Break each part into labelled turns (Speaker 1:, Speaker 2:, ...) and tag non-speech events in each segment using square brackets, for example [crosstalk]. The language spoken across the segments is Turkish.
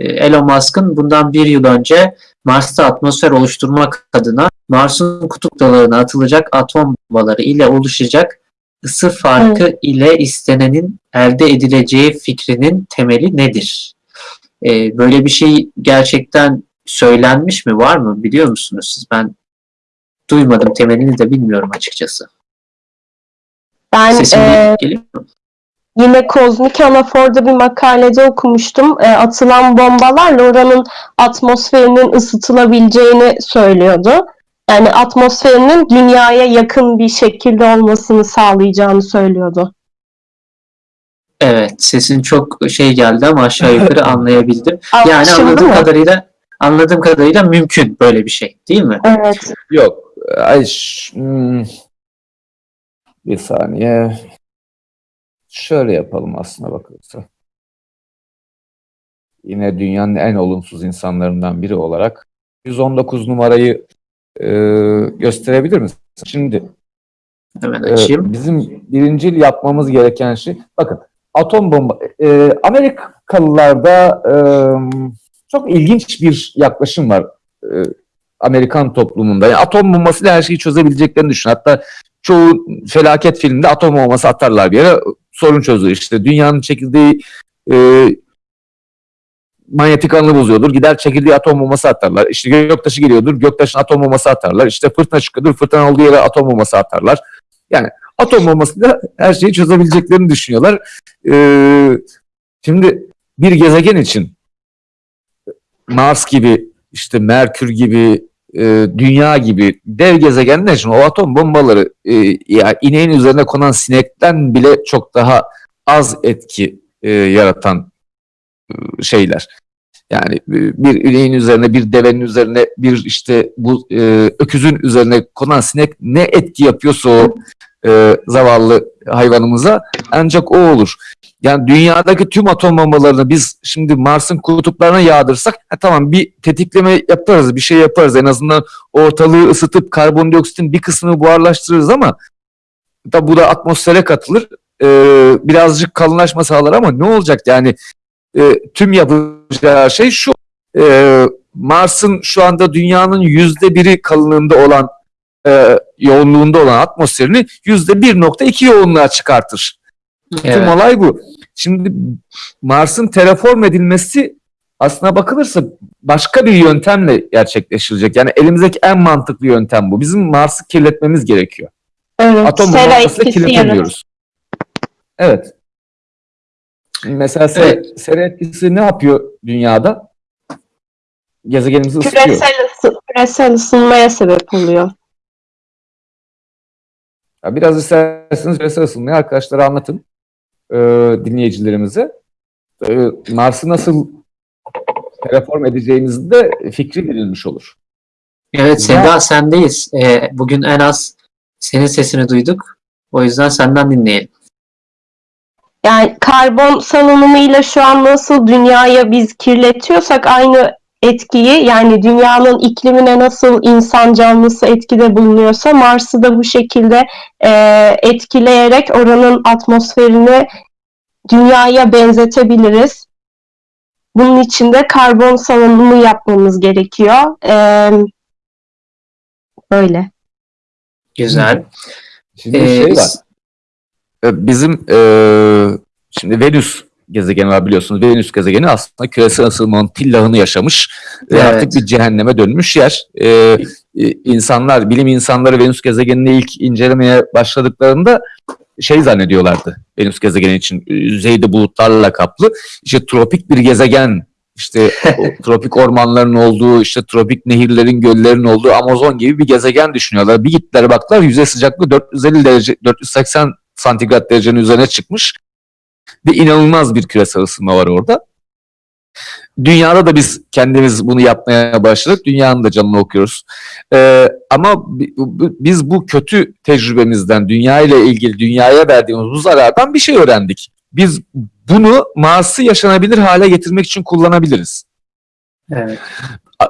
Speaker 1: e, Elon Musk'ın bundan bir yıl önce Mars'ta atmosfer oluşturmak adına Mars'ın kutup dalarına atılacak atom bombaları ile oluşacak ısı farkı ile istenenin elde edileceği fikrinin temeli nedir? E, böyle bir şey gerçekten söylenmiş mi? Var mı? Biliyor musunuz siz? Ben duymadım. Temelini de bilmiyorum açıkçası.
Speaker 2: Ben
Speaker 1: Sesim
Speaker 2: e,
Speaker 1: geliyor mu?
Speaker 2: Yine Kozmik Anafor'da bir makalede okumuştum. E, atılan bombalarla oranın atmosferinin ısıtılabileceğini söylüyordu. Yani atmosferinin dünyaya yakın bir şekilde olmasını sağlayacağını söylüyordu.
Speaker 1: Evet, sesin çok şey geldi ama aşağı yukarı [laughs] anlayabildim. Yani anladığım kadarıyla anladığım kadarıyla mümkün böyle bir şey, değil mi?
Speaker 2: Evet.
Speaker 3: Yok. Ay, hmm. Bir saniye. Şöyle yapalım aslına bakılırsa. Yine dünyanın en olumsuz insanlarından biri olarak 119 numarayı e, gösterebilir misin? Şimdi
Speaker 1: Hemen
Speaker 3: e,
Speaker 1: açayım.
Speaker 3: bizim birincil yapmamız gereken şey, bakın atom bomba, e, Amerikalılarda e, çok ilginç bir yaklaşım var e, Amerikan toplumunda. Yani atom bombasıyla her şeyi çözebileceklerini düşün. Hatta çoğu felaket filmde atom bombası atarlar bir yere sorun çözülür. İşte dünyanın çekildiği e, manyetik alanı bozuyordur. Gider çekildiği atom bombası atarlar. İşte göktaşı geliyordur. Göktaşına atom bombası atarlar. İşte fırtına çıkıyordur. Fırtına olduğu yere atom bombası atarlar. Yani atom bombasıyla her şeyi çözebileceklerini düşünüyorlar. Ee, şimdi bir gezegen için Mars gibi, işte Merkür gibi, e, Dünya gibi dev gezegenler için o atom bombaları e, yani ineğin üzerine konan sinekten bile çok daha az etki e, yaratan e, şeyler. Yani e, bir ineğin üzerine, bir devenin üzerine, bir işte bu e, öküzün üzerine konan sinek ne etki yapıyorsa o e, zavallı hayvanımıza ancak o olur. Yani dünyadaki tüm atom bombalarını biz şimdi Mars'ın kutuplarına yağdırsak ha tamam bir tetikleme yaparız, bir şey yaparız. En azından ortalığı ısıtıp karbondioksitin bir kısmını buharlaştırırız ama da bu da atmosfere katılır. E, birazcık kalınlaşma sağlar ama ne olacak yani e, tüm yapacağı şey şu e, Mars'ın şu anda dünyanın yüzde biri kalınlığında olan e, yoğunluğunda olan atmosferini yüzde 1.2 yoğunluğa çıkartır. Tüm
Speaker 1: Evet.
Speaker 3: olay bu. Şimdi Mars'ın terraform edilmesi aslına bakılırsa başka bir yöntemle gerçekleşilecek. Yani elimizdeki en mantıklı yöntem bu. Bizim Mars'ı kirletmemiz gerekiyor.
Speaker 2: Evet.
Speaker 3: Atom bombasıyla
Speaker 2: etkisi
Speaker 3: kirletebiliyoruz. Evet. Mesela sera,
Speaker 1: Evet.
Speaker 3: sera etkisi ne yapıyor dünyada? Gezegenimizi ısıtıyor.
Speaker 2: Küresel, ısı, küresel ısınmaya sebep oluyor.
Speaker 3: Ya biraz isterseniz küresel ısınmayı arkadaşlara anlatın. E, dinleyicilerimize. E, Mars'ı nasıl terraform edeceğinizi de fikri verilmiş olur.
Speaker 1: Evet Seda sendeyiz. Ee, bugün en az senin sesini duyduk. O yüzden senden dinleyelim.
Speaker 2: Yani karbon salınımıyla şu an nasıl dünyaya biz kirletiyorsak aynı etkiyi yani dünyanın iklimine nasıl insan canlısı etkide bulunuyorsa Mars'ı da bu şekilde e, etkileyerek oranın atmosferini dünyaya benzetebiliriz. Bunun için de karbon salınımı yapmamız gerekiyor. E, böyle.
Speaker 1: Güzel.
Speaker 3: Şimdi
Speaker 1: Ee,
Speaker 3: şey var. E, Bizim e, şimdi Venüs gezegeni var biliyorsunuz. Venüs gezegeni aslında küresel ısınmanın tillahını yaşamış. ve
Speaker 1: Evet.
Speaker 3: Artık bir cehenneme dönmüş yer. E, e, insanlar, bilim insanları Venüs gezegenini ilk incelemeye başladıklarında şey zannediyorlardı. Venüs gezegeni için e, yüzeyde bulutlarla kaplı. İşte tropik bir gezegen işte [laughs] tropik ormanların olduğu, işte tropik nehirlerin, göllerin olduğu Amazon gibi bir gezegen düşünüyorlar. Bir gittiler baktılar yüzey sıcaklığı 450 derece, 480 santigrat derecenin üzerine çıkmış. Ve inanılmaz bir küresel ısınma var orada. Dünyada da biz kendimiz bunu yapmaya başladık. Dünyanın da canını okuyoruz. Ee, ama biz bu kötü tecrübemizden, dünya ile ilgili dünyaya verdiğimiz bu zarardan bir şey öğrendik. Biz bunu Mars'ı yaşanabilir hale getirmek için kullanabiliriz.
Speaker 1: Evet.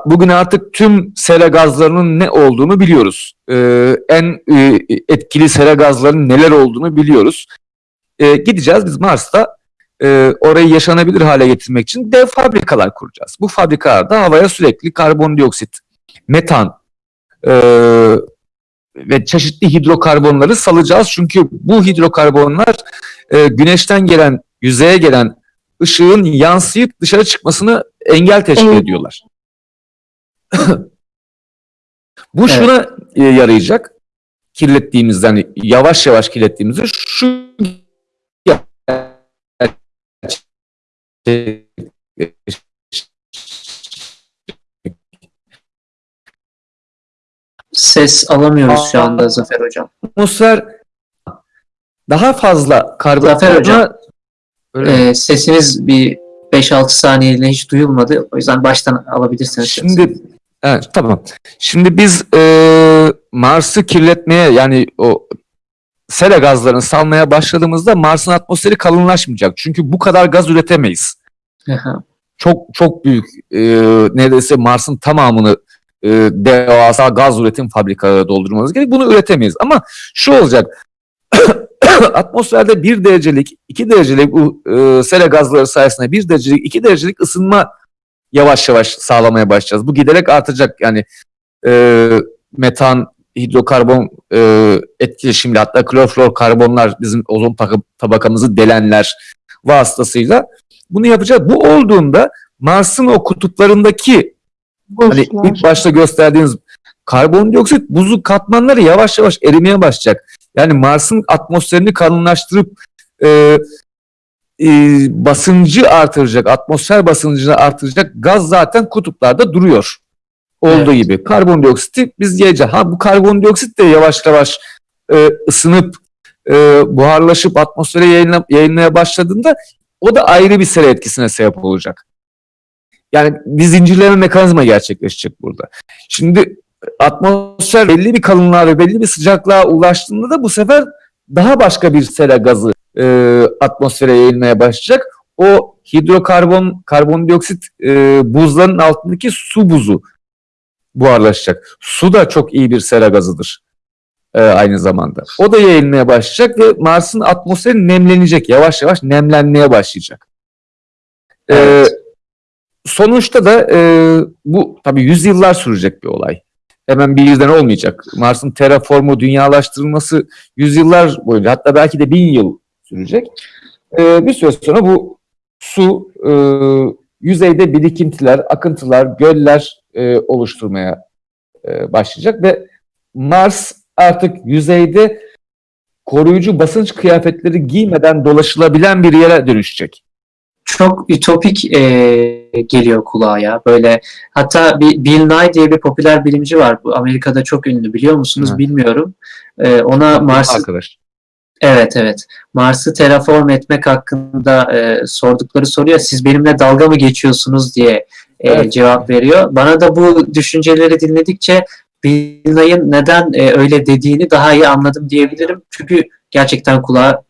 Speaker 3: Bugün artık tüm sera gazlarının ne olduğunu biliyoruz. Ee, en e, etkili sera gazlarının neler olduğunu biliyoruz. Ee, gideceğiz biz Mars'ta e, orayı yaşanabilir hale getirmek için dev fabrikalar kuracağız. Bu fabrikalarda havaya sürekli karbondioksit, metan e, ve çeşitli hidrokarbonları salacağız. Çünkü bu hidrokarbonlar e, güneşten gelen, yüzeye gelen ışığın yansıyıp dışarı çıkmasını engel teşkil
Speaker 2: Evet.
Speaker 3: ediyorlar. [laughs] bu şuna e, yarayacak. Kirlettiğimizden yavaş yavaş kirlettiğimizde şu
Speaker 1: Ses alamıyoruz şu anda Zafer Hocam.
Speaker 3: atmosfer daha fazla
Speaker 1: Zafer
Speaker 3: karbon
Speaker 1: Hocam.
Speaker 3: Öyle mi?
Speaker 1: Ee, sesiniz bir 5-6 saniyeliğine hiç duyulmadı. O yüzden baştan alabilirsiniz.
Speaker 3: Şimdi evet, tamam. Şimdi biz e, Mars'ı kirletmeye yani o sera gazlarını salmaya başladığımızda Mars'ın atmosferi kalınlaşmayacak. Çünkü bu kadar gaz üretemeyiz. [laughs] Çok çok büyük e, neredeyse Mars'ın tamamını e, devasa gaz üretim fabrikaları doldurmamız gerek. Bunu üretemeyiz. Ama şu olacak. [coughs] atmosferde bir derecelik, iki derecelik bu e, sera gazları sayesinde bir derecelik, iki derecelik ısınma yavaş yavaş sağlamaya başlayacağız. Bu giderek artacak. Yani e, metan, hidrokarbon e, etkileşimle hatta kloroflorkarbonlar bizim ozon tabaka- tabakamızı delenler vasıtasıyla bunu yapacağız. Bu olduğunda Mars'ın o kutuplarındaki hani ilk başta gösterdiğiniz karbondioksit buzlu katmanları yavaş yavaş erimeye başlayacak. Yani Mars'ın atmosferini kalınlaştırıp e, e, basıncı artıracak, atmosfer basıncını artıracak gaz zaten kutuplarda duruyor. Olduğu
Speaker 1: Evet.
Speaker 3: gibi. Karbondioksiti biz yiyeceğiz. Ha bu karbondioksit de yavaş yavaş e, ısınıp e, buharlaşıp atmosfere yayınla, yayılmaya başladığında o da ayrı bir sera etkisine sebep olacak. Yani bir zincirleme mekanizma gerçekleşecek burada. Şimdi atmosfer belli bir kalınlığa ve belli bir sıcaklığa ulaştığında da bu sefer daha başka bir sera gazı e, atmosfere yayılmaya başlayacak. O hidrokarbon, karbondioksit e, buzların altındaki su buzu buharlaşacak. Su da çok iyi bir sera gazıdır e, aynı zamanda. O da yayılmaya başlayacak ve Mars'ın atmosferi nemlenecek. Yavaş yavaş nemlenmeye başlayacak. E,
Speaker 1: Evet.
Speaker 3: sonuçta da e, bu tabii yüzyıllar sürecek bir olay. Hemen bir yüzden olmayacak. Mars'ın terraformu, dünyalaştırılması yüzyıllar boyunca hatta belki de bin yıl sürecek. E, bir süre sonra bu su e, yüzeyde birikintiler, akıntılar, göller e, oluşturmaya e, başlayacak ve Mars artık yüzeyde koruyucu basınç kıyafetleri giymeden dolaşılabilen bir yere dönüşecek.
Speaker 1: Çok ütopik e, geliyor kulağa ya. Böyle hatta bir Bill Nye diye bir popüler bilimci var. Bu Amerika'da çok ünlü biliyor musunuz
Speaker 3: Evet.
Speaker 1: bilmiyorum. E, ona Mars
Speaker 3: Arkadaş.
Speaker 1: Evet evet. Mars'ı terraform etmek hakkında e, sordukları soruya siz benimle dalga mı geçiyorsunuz diye e,
Speaker 3: Evet.
Speaker 1: cevap veriyor. Bana da bu düşünceleri dinledikçe Bill Nye'ın neden e, öyle dediğini daha iyi anladım diyebilirim. Çünkü gerçekten kulağa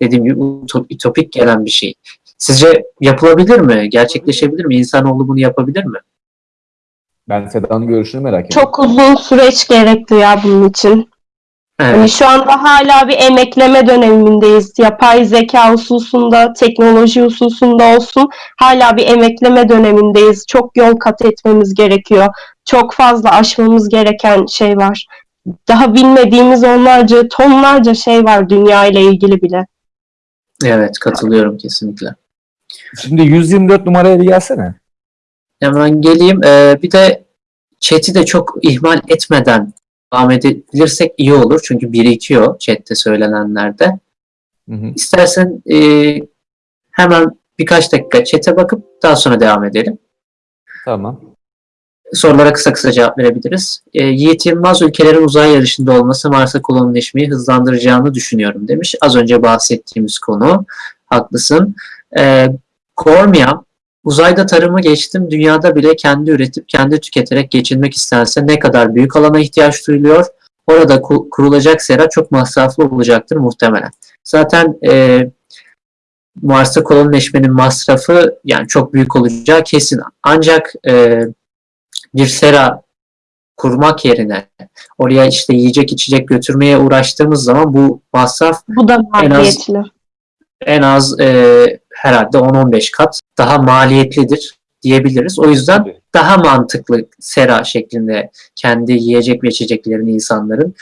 Speaker 1: dediğim gibi ütopik gelen bir şey. Sizce yapılabilir mi? Gerçekleşebilir mi? İnsanoğlu bunu yapabilir mi?
Speaker 3: Ben Seda'nın görüşünü merak ediyorum.
Speaker 2: Çok uzun süreç gerekli ya bunun için.
Speaker 1: Evet.
Speaker 2: Hani şu anda hala bir emekleme dönemindeyiz. Yapay zeka hususunda, teknoloji hususunda olsun hala bir emekleme dönemindeyiz. Çok yol kat etmemiz gerekiyor. Çok fazla aşmamız gereken şey var. Daha bilmediğimiz onlarca, tonlarca şey var dünya ile ilgili bile.
Speaker 1: Evet katılıyorum kesinlikle.
Speaker 3: Şimdi 124 numaraya bir gelsene.
Speaker 1: Hemen geleyim. Ee, bir de chat'i de çok ihmal etmeden devam edebilirsek iyi olur. Çünkü birikiyor chat'te söylenenlerde.
Speaker 3: Hı hı.
Speaker 1: İstersen e, hemen birkaç dakika chat'e bakıp daha sonra devam edelim.
Speaker 3: Tamam.
Speaker 1: Sorulara kısa kısa cevap verebiliriz. E, Yiğit Yılmaz ülkelerin uzay yarışında olması Mars'a kolonileşmeyi hızlandıracağını düşünüyorum demiş. Az önce bahsettiğimiz konu. Haklısın. E, Gormia, uzayda tarımı geçtim, dünyada bile kendi üretip kendi tüketerek geçinmek istense ne kadar büyük alana ihtiyaç duyuluyor. Orada ku- kurulacak sera çok masraflı olacaktır muhtemelen. Zaten e, Mars'a kolonileşmenin masrafı yani çok büyük olacağı kesin. Ancak e, bir sera kurmak yerine oraya işte yiyecek içecek götürmeye uğraştığımız zaman bu masraf
Speaker 2: Bu da
Speaker 1: En az- en az e, herhalde 10-15 kat daha maliyetlidir diyebiliriz. O yüzden daha mantıklı sera şeklinde kendi yiyecek ve içeceklerini insanların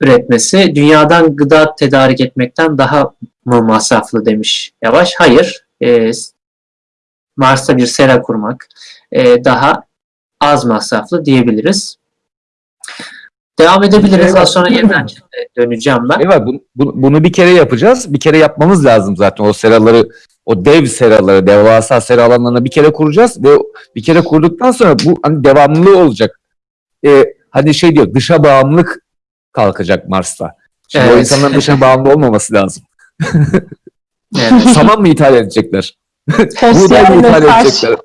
Speaker 1: üretmesi dünyadan gıda tedarik etmekten daha mı masraflı demiş Yavaş. Hayır. E, Mars'ta bir sera kurmak e, daha az masraflı diyebiliriz. Devam edebiliriz. Daha sonra yeniden [laughs] döneceğim ben.
Speaker 3: Evet, bu- bu- bunu bir kere yapacağız. Bir kere yapmamız lazım zaten o seraları, o dev seraları, devasa sera alanlarını bir kere kuracağız ve bir kere kurduktan sonra bu hani devamlılığı olacak. Ee, hani şey diyor, dışa bağımlılık kalkacak Mars'ta. Şimdi o
Speaker 1: Evet.
Speaker 3: insanların dışa [laughs] bağımlı olmaması lazım.
Speaker 1: Evet. [laughs]
Speaker 3: Saman mı ithal edecekler? Buğday mı ithal edecekler?